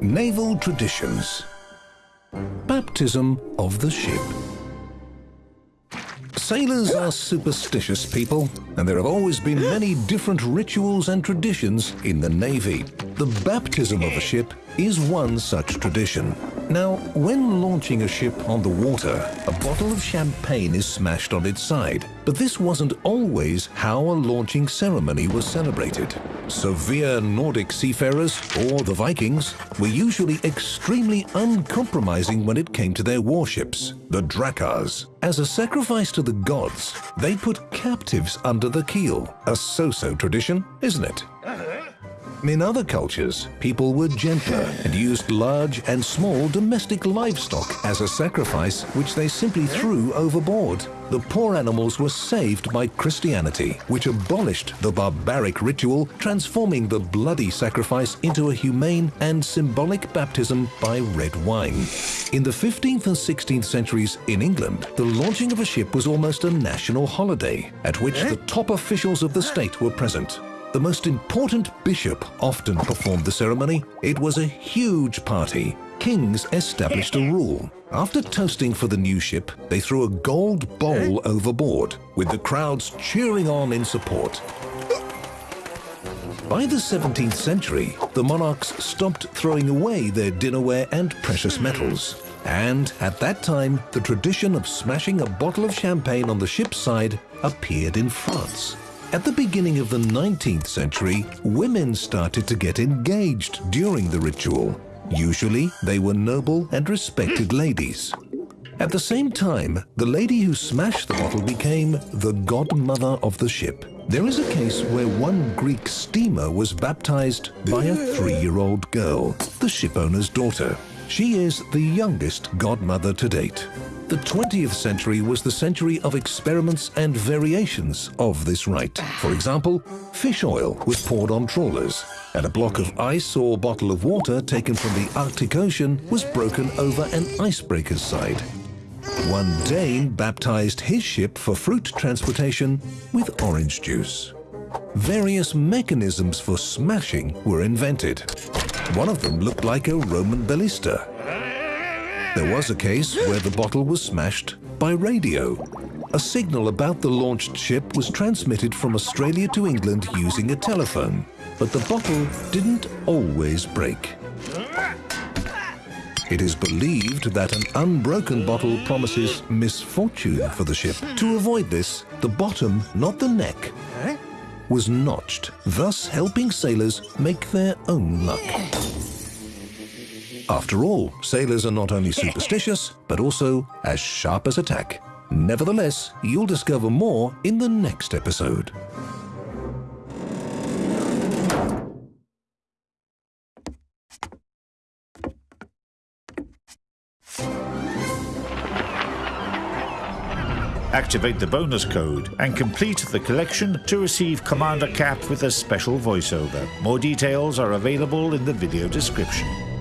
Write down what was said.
Naval Traditions Baptism of the Ship Sailors are superstitious people, and there have always been many different rituals and traditions in the Navy. The baptism of a ship is one such tradition. Now, when launching a ship on the water, a bottle of champagne is smashed on its side. But this wasn't always how a launching ceremony was celebrated. Severe Nordic seafarers, or the Vikings, were usually extremely uncompromising when it came to their warships, the Drakkars. As a sacrifice to the gods, they put captives under the keel. A so-so tradition, isn't it? In other cultures, people were gentler and used large and small domestic livestock as a sacrifice which they simply threw overboard. The poor animals were saved by Christianity, which abolished the barbaric ritual, transforming the bloody sacrifice into a humane and symbolic baptism by red wine. In the 15th and 16th centuries in England, the launching of a ship was almost a national holiday, at which the top officials of the state were present. The most important bishop often performed the ceremony. It was a huge party. Kings established a rule. After toasting for the new ship, they threw a gold bowl overboard, with the crowds cheering on in support. By the 17th century, the monarchs stopped throwing away their dinnerware and precious metals. And at that time, the tradition of smashing a bottle of champagne on the ship's side appeared in France. At the beginning of the 19th century, women started to get engaged during the ritual. Usually, they were noble and respected hmm. ladies. At the same time, the lady who smashed the bottle became the godmother of the ship. There is a case where one Greek steamer was baptized by a three-year-old girl, the shipowner's daughter. She is the youngest godmother to date. The 20th century was the century of experiments and variations of this rite. For example, fish oil was poured on trawlers, and a block of ice or bottle of water taken from the Arctic Ocean was broken over an icebreaker's side. One Dane baptized his ship for fruit transportation with orange juice. Various mechanisms for smashing were invented. One of them looked like a Roman ballista, there was a case where the bottle was smashed by radio. A signal about the launched ship was transmitted from Australia to England using a telephone, but the bottle didn't always break. It is believed that an unbroken bottle promises misfortune for the ship. To avoid this, the bottom, not the neck, was notched, thus helping sailors make their own luck. After all, sailors are not only superstitious, but also as sharp as a tack. Nevertheless, you'll discover more in the next episode. Activate the bonus code and complete the collection to receive Commander Cap with a special voiceover. More details are available in the video description.